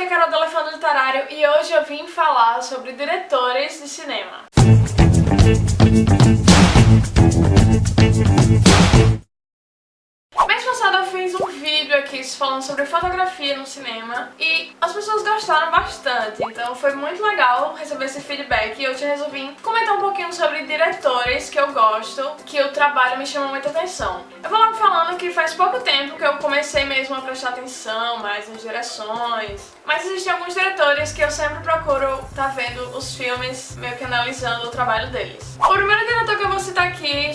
aqui é a Carol do Elefante Literário e hoje eu vim falar sobre diretores de cinema. Aqui falando sobre fotografia no cinema e as pessoas gostaram bastante, então foi muito legal receber esse feedback e eu te resolvi comentar um pouquinho sobre diretores que eu gosto, que o trabalho me chama muita atenção. Eu vou logo falando que faz pouco tempo que eu comecei mesmo a prestar atenção mais nas direções, mas existem alguns diretores que eu sempre procuro estar tá vendo os filmes, meio que analisando o trabalho deles. O primeiro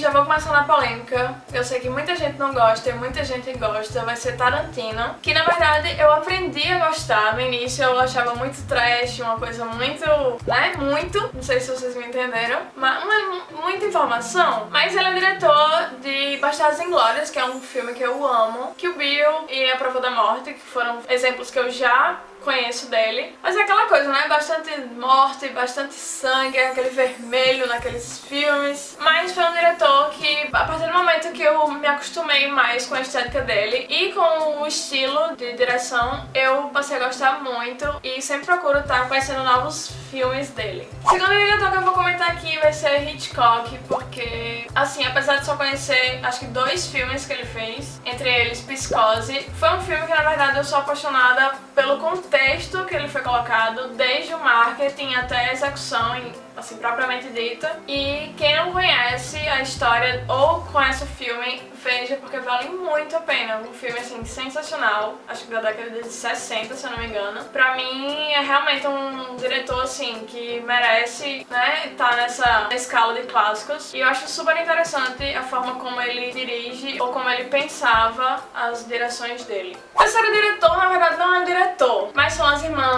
já vou começar na polêmica, eu sei que muita gente não gosta e muita gente gosta, vai ser Tarantino, que na verdade eu aprendi a gostar. No início eu achava muito trash, uma coisa muito, né, muito, não sei se vocês me entenderam, mas uma, muita informação. Mas ele é diretor de Bastardos Inglórias, que é um filme que eu amo, que o Bill e A Prova da Morte, que foram exemplos que eu já conheço dele. Mas é aquela coisa, né? Bastante morte, bastante sangue, aquele vermelho naqueles filmes. Mas foi um diretor que, a partir do momento que eu me acostumei mais com a estética dele e com o estilo de direção, eu passei a gostar muito e sempre procuro estar conhecendo novos filmes dele. O segundo diretor que eu vou comentar aqui vai ser Hitchcock, porque, assim, apesar de só conhecer, acho que dois filmes que ele fez, entre eles Psicose, foi um filme que, na verdade, eu sou apaixonada pelo contexto texto que ele foi colocado, desde o marketing até a execução assim, propriamente dita. E quem não conhece a história ou conhece o filme, veja, porque vale muito a pena. Um filme, assim, sensacional. Acho que da década de 60, se eu não me engano. Pra mim, é realmente um diretor, assim, que merece, né, estar tá nessa escala de clássicos. E eu acho super interessante a forma como ele dirige ou como ele pensava as direções dele. O terceiro diretor, na verdade, não é um diretor,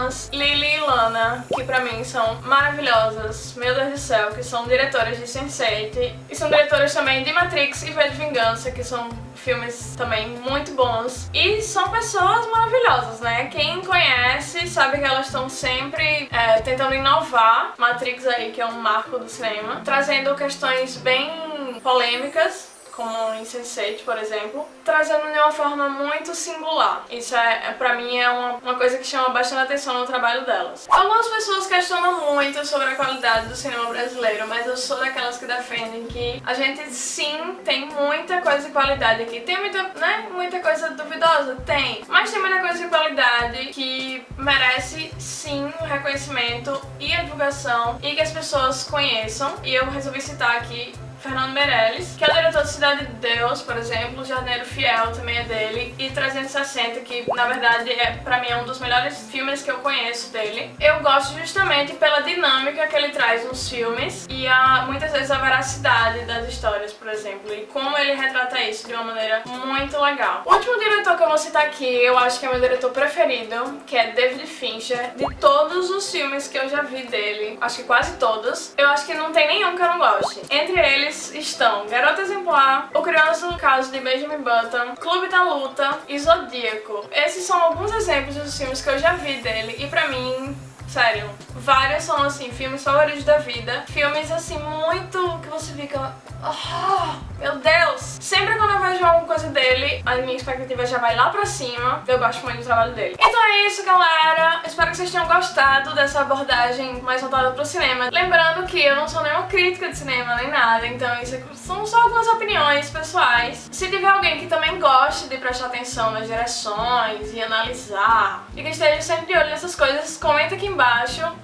irmãs Lily e Lana, que pra mim são maravilhosas meu Deus do céu, que são diretoras de Sense8 e são diretoras também de Matrix e V de Vingança, que são filmes também muito bons. E são pessoas maravilhosas, né? Quem conhece sabe que elas estão sempre é, tentando inovar. Matrix aí, que é um marco do cinema, trazendo questões bem polêmicas como em Sense8, por exemplo, trazendo de uma forma muito singular. Isso é, é pra mim, é uma, uma coisa que chama bastante atenção no trabalho delas. Algumas pessoas questionam muito sobre a qualidade do cinema brasileiro, mas eu sou daquelas que defendem que a gente sim tem muita coisa de qualidade aqui. Tem muita, né, muita coisa duvidosa? Tem. Mas tem muita coisa de qualidade que merece sim o reconhecimento e a divulgação e que as pessoas conheçam. E eu resolvi citar aqui Fernando Meirelles, que é o diretor de Cidade de Deus, por exemplo, Jardineiro Fiel também é dele, e 360, que na verdade é pra mim é um dos melhores filmes que eu conheço dele. Eu gosto justamente pela dinâmica que ele traz nos filmes e a, muitas vezes a veracidade das histórias, por exemplo, e como ele retrata isso de uma maneira muito legal. O último diretor que eu vou citar aqui, eu acho que é meu diretor preferido, que é David Fincher. De todos os filmes que eu já vi dele, acho que quase todos, eu acho que não tem nenhum que eu não goste. Entre eles, estão Garota Exemplar, O Curioso Caso de Benjamin Button, Clube da Luta e Zodíaco. Esses são alguns exemplos dos filmes que eu já vi dele e pra mim Sério, vários são assim, filmes favoritos da vida. Filmes assim, muito que você fica... Oh, meu Deus! Sempre quando eu vejo alguma coisa dele, a minha expectativa já vai lá pra cima. Eu gosto muito do trabalho dele. Então é isso, galera. Espero que vocês tenham gostado dessa abordagem mais voltada pro cinema. Lembrando que eu não sou nenhuma crítica de cinema nem nada, então isso são só algumas opiniões pessoais. Se tiver alguém que também goste de prestar atenção nas direções e analisar, e que esteja sempre de olho nessas coisas, comenta aqui embaixo.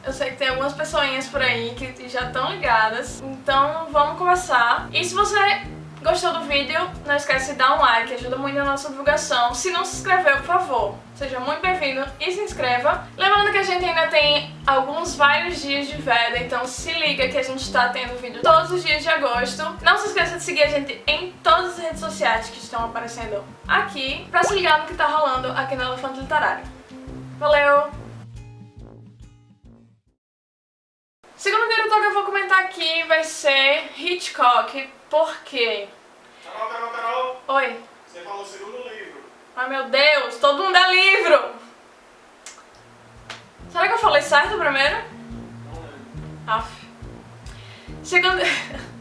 Eu sei que tem algumas pessoinhas por aí que já estão ligadas, então vamos começar. E se você Gostou do vídeo? Não esquece de dar um like, ajuda muito na nossa divulgação. Se não se inscreveu, por favor, seja muito bem-vindo e se inscreva. Lembrando que a gente ainda tem alguns vários dias de veda, então se liga que a gente está tendo vídeo todos os dias de agosto. Não se esqueça de seguir a gente em todas as redes sociais que estão aparecendo aqui, pra se ligar no que está rolando aqui no Elefante Literário. Valeu! Segundo diretor que eu vou comentar aqui vai ser Hitchcock, por quê? Carol, Carol, Carol! Oi. Você falou segundo livro. Ai meu Deus, todo mundo é livro! Será que eu falei certo primeiro? Não lembro. Aff. Segundo...